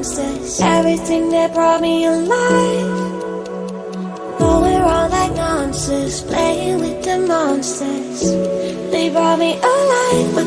monsters Everything that brought me alive Going all like monsters Playing with the monsters. They brought me alive